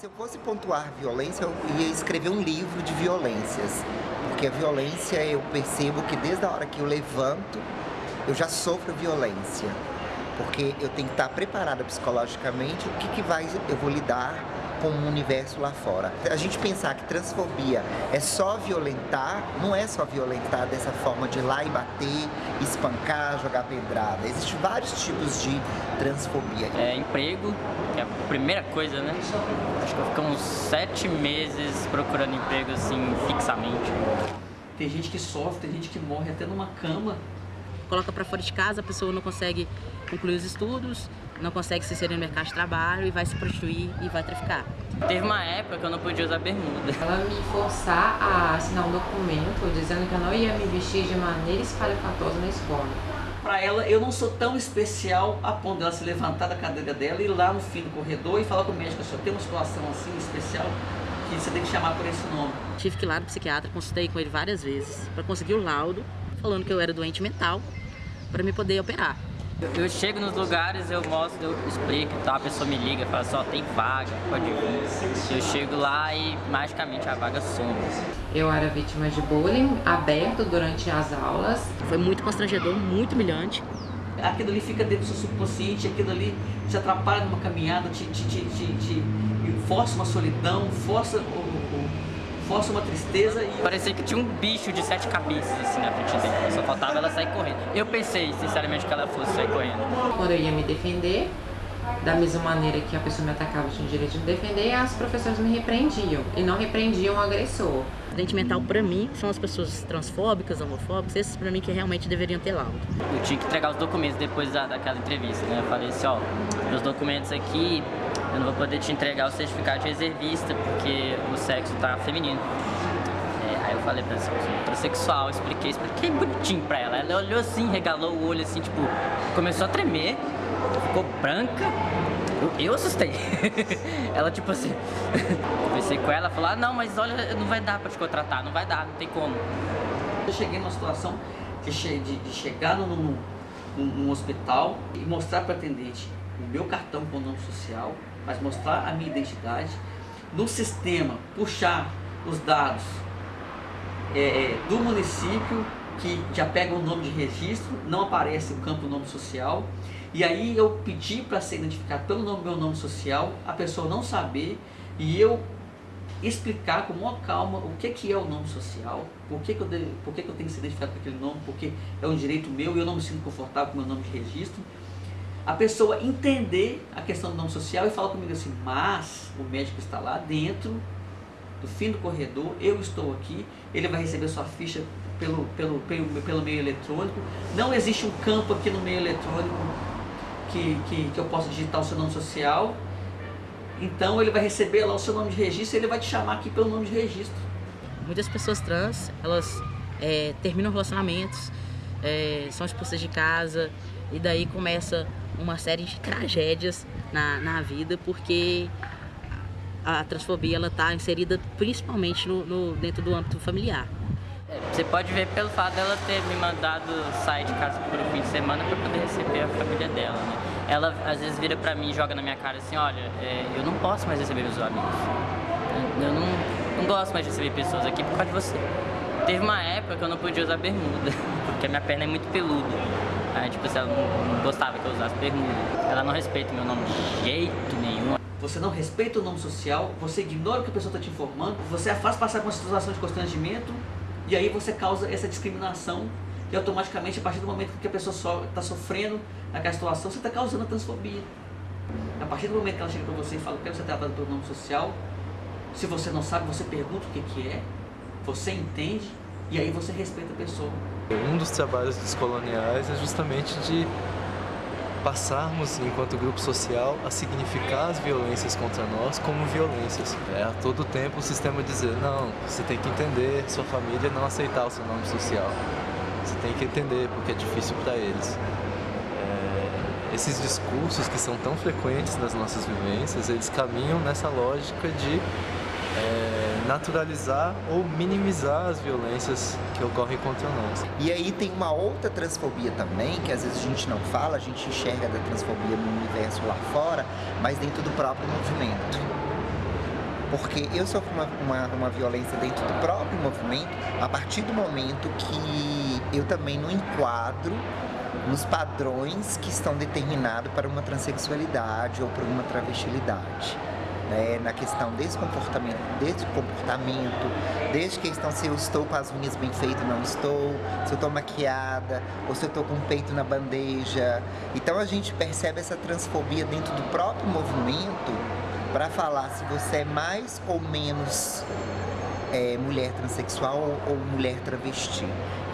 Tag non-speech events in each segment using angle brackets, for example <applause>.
Se eu fosse pontuar violência, eu ia escrever um livro de violências. Porque a violência eu percebo que desde a hora que eu levanto, eu já sofro violência. Porque eu tenho que estar preparada psicologicamente o que, que vai, eu vou lidar com o universo lá fora. A gente pensar que transfobia é só violentar, não é só violentar dessa forma de ir lá e bater, espancar, jogar pedrada. Existem vários tipos de transfobia. É emprego, que é a primeira coisa, né? Acho que eu fico uns sete meses procurando emprego assim, fixamente. Tem gente que sofre, tem gente que morre até numa cama. Coloca para fora de casa, a pessoa não consegue concluir os estudos, não consegue se inserir no mercado de trabalho e vai se prostituir e vai traficar. Teve uma época que eu não podia usar bermuda. Ela me forçar a assinar um documento dizendo que eu não ia me vestir de maneira espalhafatosa na escola. Para ela, eu não sou tão especial a ponto dela se levantar da cadeira dela e ir lá no fim do corredor e falar com o médico, se eu tenho uma situação assim especial, que você tem que chamar por esse nome. Tive que ir lá no psiquiatra, consultei com ele várias vezes para conseguir o laudo, falando que eu era doente mental, para me poder operar. Eu chego nos lugares, eu mostro, eu explico, tá? a pessoa me liga, fala só, assim, tem vaga, pode vir. Eu chego lá e magicamente a vaga some. Eu era vítima de bullying aberto durante as aulas. Foi muito constrangedor, muito humilhante. Aquilo ali fica dentro do seu subconsciente, aquilo ali te atrapalha numa caminhada, te, te, te, te, te força uma solidão, força o, força uma tristeza e... Parecia que tinha um bicho de sete cabeças assim na frente dele, só faltava ela sair correndo. Eu pensei, sinceramente, que ela fosse sair correndo. Quando eu ia me defender, da mesma maneira que a pessoa me atacava, tinha o direito de me defender, as professoras me repreendiam e não repreendiam o agressor. Doente mental, para mim, são as pessoas transfóbicas, homofóbicas, esses para mim que realmente deveriam ter laudo. Eu tinha que entregar os documentos depois da, daquela entrevista, né? Eu falei assim, ó, meus documentos aqui, eu não vou poder te entregar o certificado de reservista porque o sexo tá feminino. É, aí eu falei pra ela, eu sou heterossexual, expliquei, expliquei bonitinho pra ela. Ela olhou assim, regalou o olho assim, tipo, começou a tremer, ficou branca. Eu, assustei. <laughs> ela tipo assim, <laughs> conversei com ela, falou, ah não, mas olha, não vai dar pra te contratar, não vai dar, não tem como. Eu cheguei numa situação de, de, de chegar num, num, num hospital e mostrar para atendente o meu cartão com o nome social, mas mostrar a minha identidade, no sistema puxar os dados é, é, do município, que já pega o nome de registro, não aparece o campo nome social, e aí eu pedi para ser identificado pelo nome, meu nome social, a pessoa não saber, e eu explicar com maior calma o que, que é o nome social, por que, que, eu, por que, que eu tenho que ser identificado com aquele nome, porque é um direito meu e eu não me sinto confortável com o meu nome de registro, a pessoa entender a questão do nome social e falar comigo assim, mas o médico está lá dentro do fim do corredor, eu estou aqui, ele vai receber sua ficha pelo, pelo, pelo, pelo meio eletrônico, não existe um campo aqui no meio eletrônico que, que, que eu possa digitar o seu nome social, então ele vai receber lá o seu nome de registro e ele vai te chamar aqui pelo nome de registro. Muitas pessoas trans, elas é, terminam relacionamentos, é, são expulsas de casa e daí começa uma série de tragédias na, na vida, porque a transfobia ela está inserida principalmente no, no, dentro do âmbito familiar. Você pode ver pelo fato dela ter me mandado sair de casa por um fim de semana para poder receber a família dela, né? Ela às vezes vira para mim e joga na minha cara assim, olha, é, eu não posso mais receber meus amigos. Eu não, não gosto mais de receber pessoas aqui por causa de você. Teve uma época que eu não podia usar bermuda, <laughs> porque a minha perna é muito peluda. Aí, tipo, se ela não gostava que eu usasse bermuda. Ela não respeita meu nome de jeito nenhum. Você não respeita o nome social, você ignora o que a pessoa está te informando, você a faz passar por uma situação de constrangimento e aí você causa essa discriminação e automaticamente, a partir do momento que a pessoa está sofrendo aquela situação, você está causando a transfobia. A partir do momento que ela chega para você e fala que você ser tratado pelo nome social, se você não sabe, você pergunta o que, que é, você entende e aí você respeita a pessoa. Um dos trabalhos dos coloniais é justamente de passarmos, enquanto grupo social, a significar as violências contra nós como violências. É a todo tempo o sistema dizer, não, você tem que entender sua família não aceitar o seu nome social. Você tem que entender porque é difícil para eles. É, esses discursos que são tão frequentes nas nossas vivências, eles caminham nessa lógica de é, naturalizar ou minimizar as violências que ocorrem contra nós. E aí tem uma outra transfobia também, que às vezes a gente não fala, a gente enxerga da transfobia no universo lá fora, mas dentro do próprio movimento. Porque eu sofro uma, uma, uma, violência dentro do próprio movimento a partir do momento que eu também não enquadro nos padrões que estão determinados para uma transexualidade ou para uma travestilidade né, na questão desse comportamento, desse comportamento, desde questão se eu estou com as unhas bem feitas não estou, se eu estou maquiada, ou se eu estou com o peito na bandeja. Então a gente percebe essa transfobia dentro do próprio movimento para falar se você é mais ou menos é, mulher transexual ou, ou mulher travesti.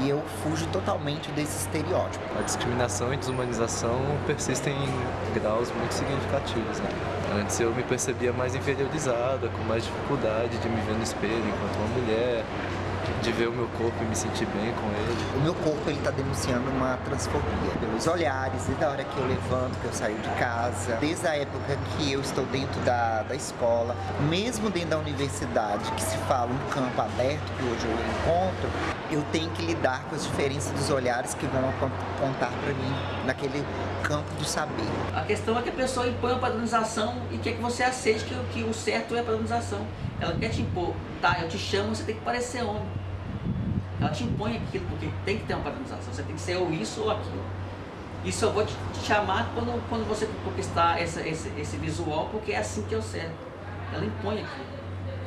E eu fujo totalmente desse estereótipo. A discriminação e desumanização persistem em graus muito significativos. Né? Antes eu me percebia mais inferiorizada, com mais dificuldade de me ver no espelho enquanto uma mulher, de ver o meu corpo e me sentir bem com ele. O meu corpo ele está denunciando uma transfobia pelos olhares, desde a hora que eu levanto, que eu saio de casa, desde a época que eu estou dentro da, da escola, mesmo dentro da universidade, que se fala um campo aberto, que hoje eu encontro, eu tenho que lidar com as diferenças dos olhares que vão apontar para mim naquele campo do saber. A questão é que a pessoa impõe a padronização e quer que você aceite que, que o certo é a padronização. Ela quer te impor, tá, eu te chamo, você tem que parecer homem. Ela te impõe aquilo, porque tem que ter uma padronização, você tem que ser ou isso ou aquilo. E só vou te, te chamar quando, quando você conquistar essa, esse, esse visual, porque é assim que eu certo. Ela impõe aquilo.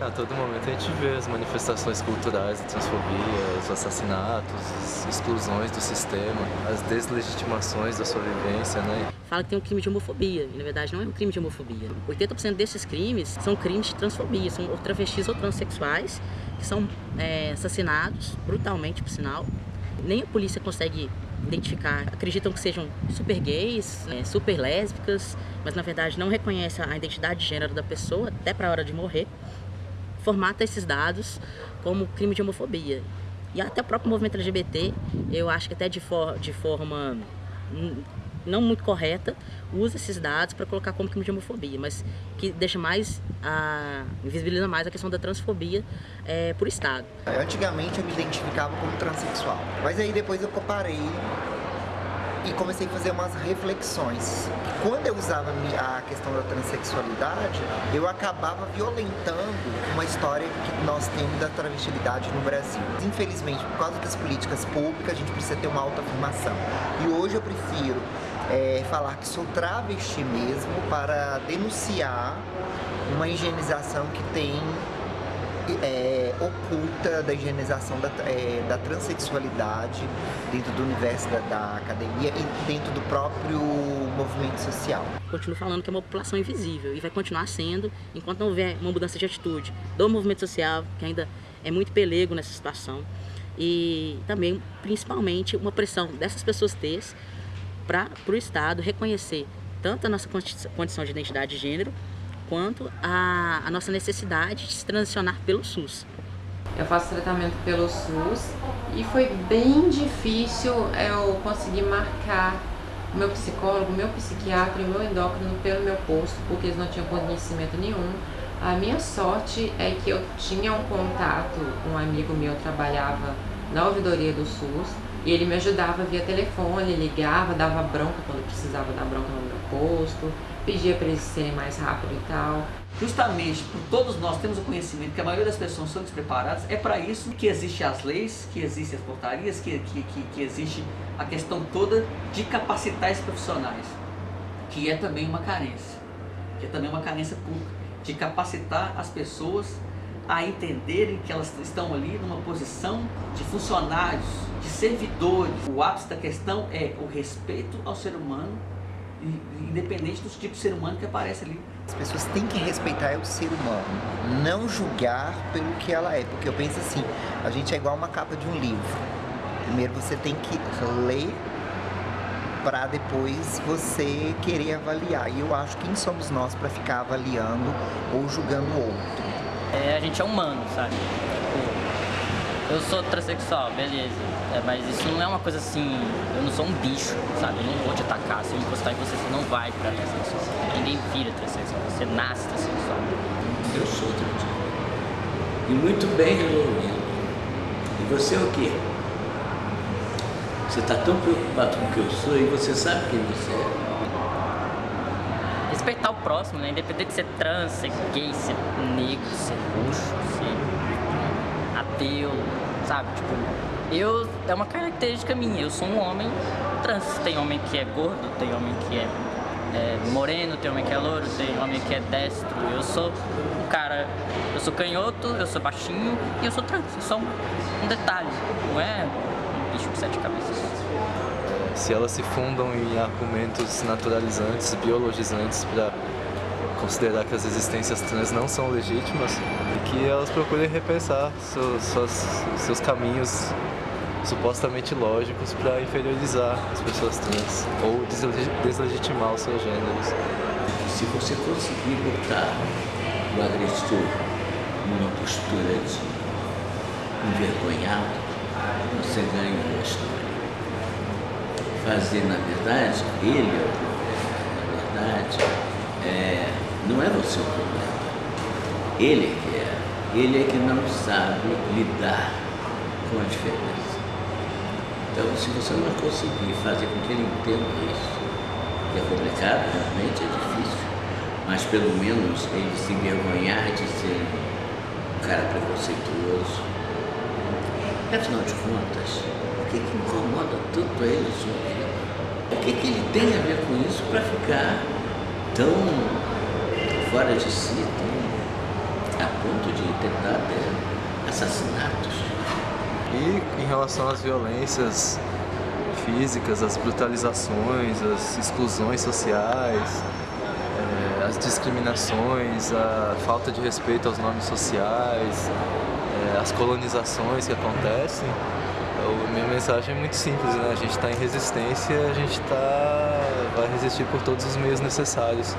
A todo momento a gente vê as manifestações culturais de transfobia, os assassinatos, as exclusões do sistema, as deslegitimações da sua vivência, né? Fala que tem um crime de homofobia, e na verdade não é um crime de homofobia. 80% desses crimes são crimes de transfobia, são travestis ou transexuais que são é, assassinados, brutalmente por sinal. Nem a polícia consegue identificar, acreditam que sejam super gays, é, super lésbicas, mas na verdade não reconhece a identidade de gênero da pessoa até para a hora de morrer formata esses dados como crime de homofobia. E até o próprio movimento LGBT, eu acho que até de, for, de forma não muito correta, usa esses dados para colocar como crime de homofobia, mas que deixa mais, a, invisibiliza mais a questão da transfobia é, por Estado. Antigamente eu me identificava como transexual, mas aí depois eu comparei e comecei a fazer umas reflexões. Quando eu usava a questão da transexualidade, eu acabava violentando uma história que nós temos da travestilidade no Brasil. Infelizmente, por causa das políticas públicas, a gente precisa ter uma autoafirmação. E hoje eu prefiro é, falar que sou travesti mesmo para denunciar uma higienização que tem é, oculta da higienização da, é, da transexualidade dentro do universo da, da, academia e dentro do próprio movimento social. Continuo falando que é uma população invisível e vai continuar sendo enquanto não houver uma mudança de atitude do movimento social, que ainda é muito pelego nessa situação, e também, principalmente, uma pressão dessas pessoas teres para o Estado reconhecer tanto a nossa condição de identidade de gênero, quanto a, a nossa necessidade de se transicionar pelo SUS. Eu faço tratamento pelo SUS e foi bem difícil eu conseguir marcar o meu psicólogo, o meu psiquiatra e o meu endócrino pelo meu posto, porque eles não tinham conhecimento nenhum. A minha sorte é que eu tinha um contato, um amigo meu trabalhava na ouvidoria do SUS e ele me ajudava via telefone, ligava, dava bronca quando precisava dar bronca no meu posto, pedia para eles serem mais rápido e tal. Justamente por todos nós temos o conhecimento que a maioria das pessoas são despreparadas, é para isso que existem as leis, que existem as portarias, que, que, que, que existe a questão toda de capacitar esses profissionais, que é também uma carência, que é também uma carência pública, de capacitar as pessoas a entenderem que elas estão ali numa posição de funcionários, de servidores. O ápice da questão é o respeito ao ser humano independente do tipo de ser humano que aparece ali. As pessoas têm que respeitar o ser humano, não julgar pelo que ela é, porque eu penso assim, a gente é igual uma capa de um livro. Primeiro você tem que ler para depois você querer avaliar. E eu acho que quem somos nós para ficar avaliando ou julgando o outro? É, a gente é humano, sabe? Tipo, eu sou transexual, beleza é, mas isso não é uma coisa assim, eu não sou um bicho, sabe? Eu não vou te atacar, se eu encostar em você, você não vai virar transexual. Ninguém vira transexual, você nasce transexual. Eu sou transexual. E muito bem resolvido. E você é o quê? Você está tão preocupado com o que eu sou e você sabe quem você é. Próximo, né? Independente de ser trans, ser gay, ser negro, ser roxo, ser ateu, sabe? Tipo, eu, é uma característica minha, eu sou um homem trans. Tem homem que é gordo, tem homem que é, é moreno, tem homem que é louro, tem homem que é destro. Eu sou um cara, eu sou canhoto, eu sou baixinho e eu sou trans. Eu sou um, um detalhe, não é um bicho de sete cabeças. Se elas se fundam em argumentos naturalizantes, biologizantes para considerar que as existências trans não são legítimas e que elas procurem repensar seus, seus, seus caminhos supostamente lógicos para inferiorizar as pessoas trans ou deslegitimar os seus gêneros. Se você conseguir botar o agressor numa postura de envergonhado, você ganha a história. Fazer, na verdade, ele, na verdade, é, não é você o problema. Ele é que é. Ele é que não sabe lidar com a diferença. Então, se você não conseguir fazer com que ele entenda isso, que é complicado, realmente é difícil, mas pelo menos ele se envergonhar de ser um cara preconceituoso. Afinal de contas, o que, que incomoda tanto ele a sua vida? O que, que ele tem a ver com isso para ficar tão fora de si, tão a ponto de tentar ter assassinatos? E em relação às violências físicas, as brutalizações, as exclusões sociais, é, as discriminações, a falta de respeito aos nomes sociais, é, as colonizações que acontecem, a minha mensagem é muito simples, né? A gente está em resistência, a gente tá, vai resistir por todos os meios necessários.